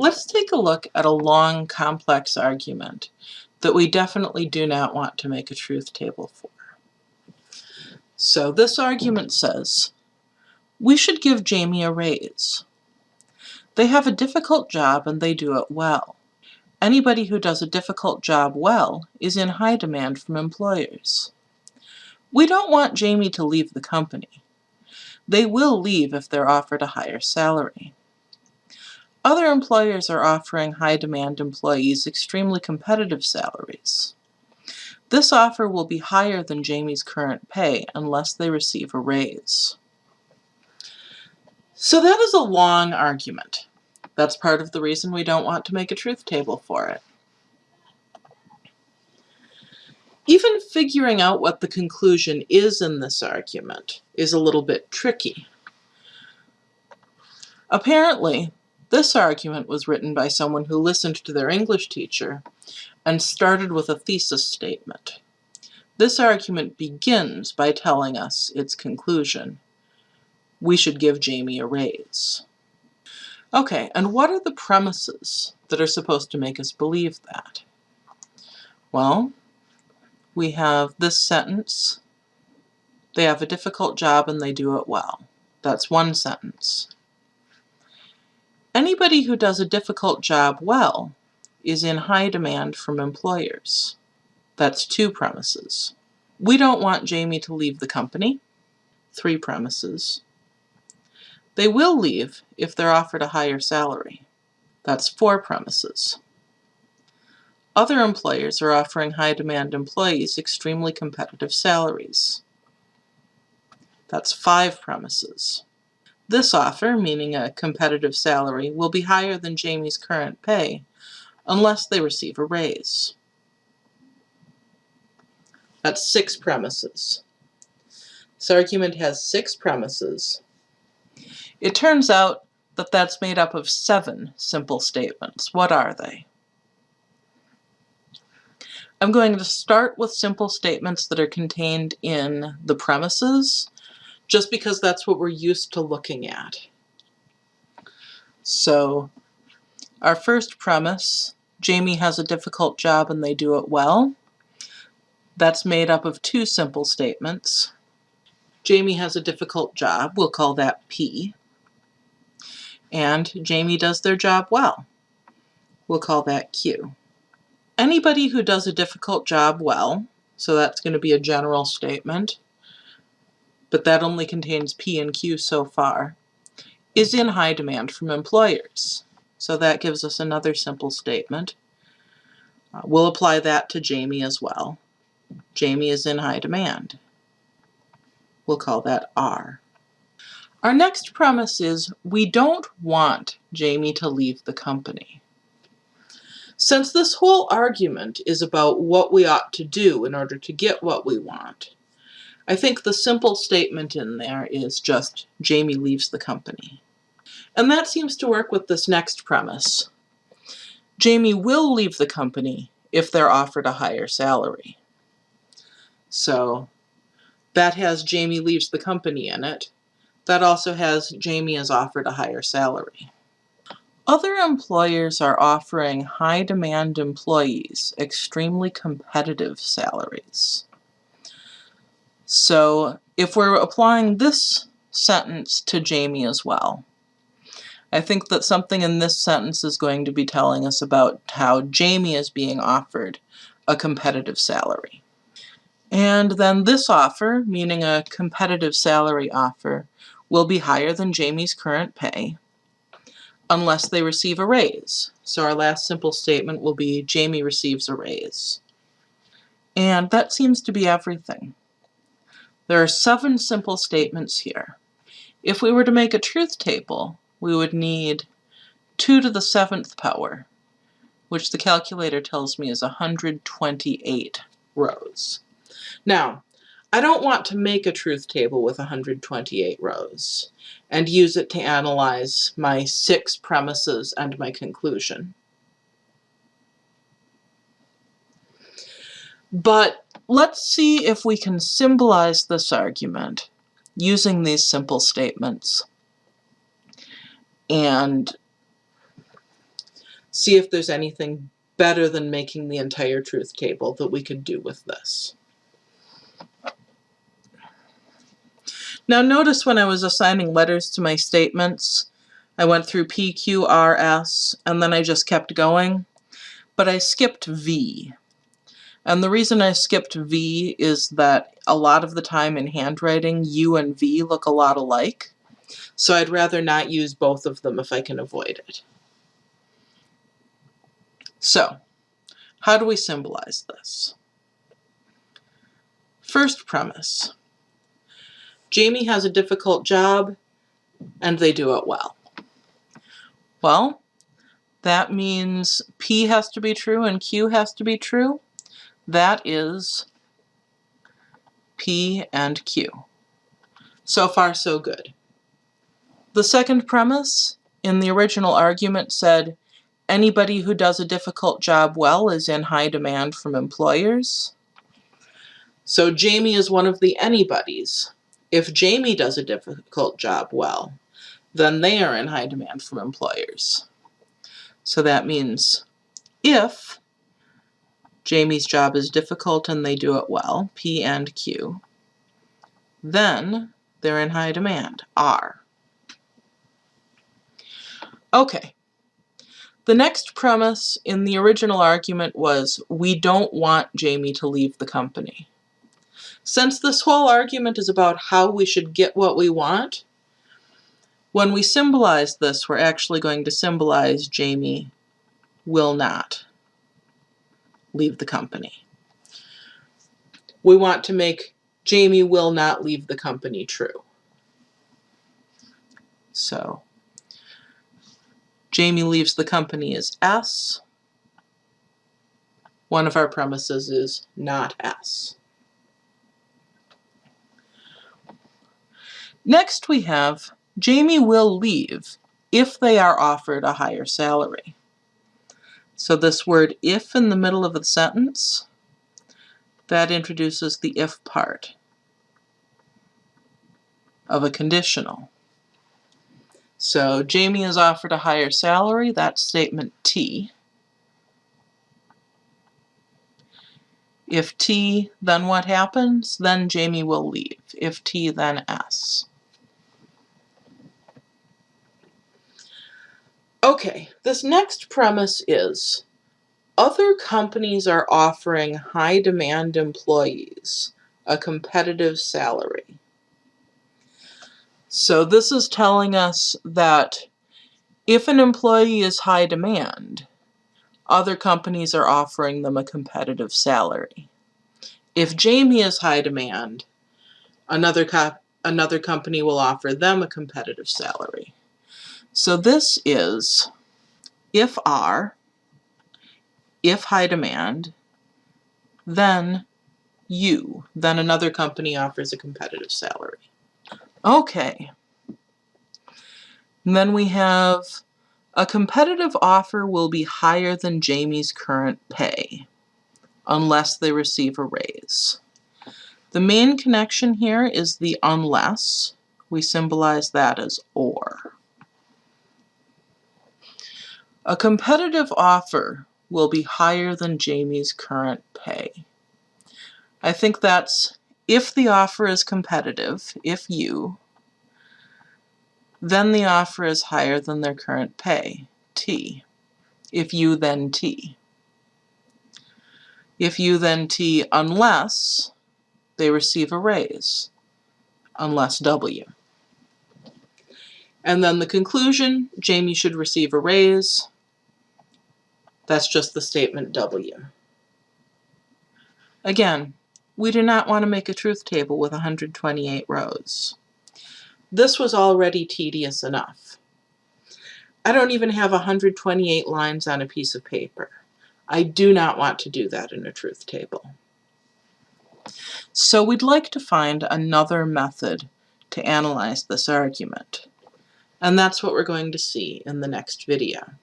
Let's take a look at a long, complex argument that we definitely do not want to make a truth table for. So this argument says, we should give Jamie a raise. They have a difficult job and they do it well. Anybody who does a difficult job well is in high demand from employers. We don't want Jamie to leave the company. They will leave if they're offered a higher salary. Other employers are offering high-demand employees extremely competitive salaries. This offer will be higher than Jamie's current pay unless they receive a raise. So that is a long argument. That's part of the reason we don't want to make a truth table for it. Even figuring out what the conclusion is in this argument is a little bit tricky. Apparently, this argument was written by someone who listened to their English teacher and started with a thesis statement. This argument begins by telling us its conclusion. We should give Jamie a raise. Okay, and what are the premises that are supposed to make us believe that? Well, we have this sentence. They have a difficult job and they do it well. That's one sentence. Anybody who does a difficult job well is in high demand from employers. That's two premises. We don't want Jamie to leave the company. Three premises. They will leave if they're offered a higher salary. That's four premises. Other employers are offering high-demand employees extremely competitive salaries. That's five premises. This offer, meaning a competitive salary, will be higher than Jamie's current pay unless they receive a raise. That's six premises. This argument has six premises. It turns out that that's made up of seven simple statements. What are they? I'm going to start with simple statements that are contained in the premises just because that's what we're used to looking at. So our first premise, Jamie has a difficult job and they do it well. That's made up of two simple statements. Jamie has a difficult job, we'll call that P. And Jamie does their job well, we'll call that Q. Anybody who does a difficult job well, so that's going to be a general statement, but that only contains P and Q so far, is in high demand from employers. So that gives us another simple statement. Uh, we'll apply that to Jamie as well. Jamie is in high demand. We'll call that R. Our next premise is we don't want Jamie to leave the company. Since this whole argument is about what we ought to do in order to get what we want, I think the simple statement in there is just Jamie leaves the company. And that seems to work with this next premise. Jamie will leave the company if they're offered a higher salary. So that has Jamie leaves the company in it. That also has Jamie is offered a higher salary. Other employers are offering high demand employees extremely competitive salaries. So if we're applying this sentence to Jamie as well, I think that something in this sentence is going to be telling us about how Jamie is being offered a competitive salary. And then this offer, meaning a competitive salary offer, will be higher than Jamie's current pay unless they receive a raise. So our last simple statement will be Jamie receives a raise. And that seems to be everything. There are seven simple statements here. If we were to make a truth table, we would need 2 to the seventh power, which the calculator tells me is 128 rows. Now, I don't want to make a truth table with 128 rows and use it to analyze my six premises and my conclusion. But let's see if we can symbolize this argument using these simple statements. And see if there's anything better than making the entire truth table that we could do with this. Now notice when I was assigning letters to my statements, I went through P, Q, R, S, and then I just kept going, but I skipped V. And the reason I skipped V is that a lot of the time in handwriting, U and V look a lot alike. So I'd rather not use both of them if I can avoid it. So, how do we symbolize this? First premise. Jamie has a difficult job and they do it well. Well, that means P has to be true and Q has to be true. That is P and Q. So far, so good. The second premise in the original argument said, anybody who does a difficult job well is in high demand from employers. So Jamie is one of the anybodies. If Jamie does a difficult job well, then they are in high demand from employers. So that means if Jamie's job is difficult and they do it well, P and Q, then they're in high demand, R. Okay. The next premise in the original argument was we don't want Jamie to leave the company. Since this whole argument is about how we should get what we want, when we symbolize this, we're actually going to symbolize Jamie will not leave the company. We want to make Jamie will not leave the company true. So Jamie leaves the company is S. One of our premises is not S. Next we have Jamie will leave if they are offered a higher salary. So this word if in the middle of the sentence, that introduces the if part of a conditional. So Jamie is offered a higher salary, that's statement T. If T, then what happens? Then Jamie will leave. If T, then S. Okay, this next premise is other companies are offering high demand employees a competitive salary. So this is telling us that if an employee is high demand, other companies are offering them a competitive salary. If Jamie is high demand, another, co another company will offer them a competitive salary. So this is if R, if high demand, then U, then another company offers a competitive salary. Okay. And then we have a competitive offer will be higher than Jamie's current pay unless they receive a raise. The main connection here is the unless. We symbolize that as or. A competitive offer will be higher than Jamie's current pay. I think that's if the offer is competitive, if U, then the offer is higher than their current pay, T. If U, then T. If U, then T, unless they receive a raise, unless W. And then the conclusion, Jamie should receive a raise, that's just the statement W. Again, we do not want to make a truth table with 128 rows. This was already tedious enough. I don't even have 128 lines on a piece of paper. I do not want to do that in a truth table. So we'd like to find another method to analyze this argument. And that's what we're going to see in the next video.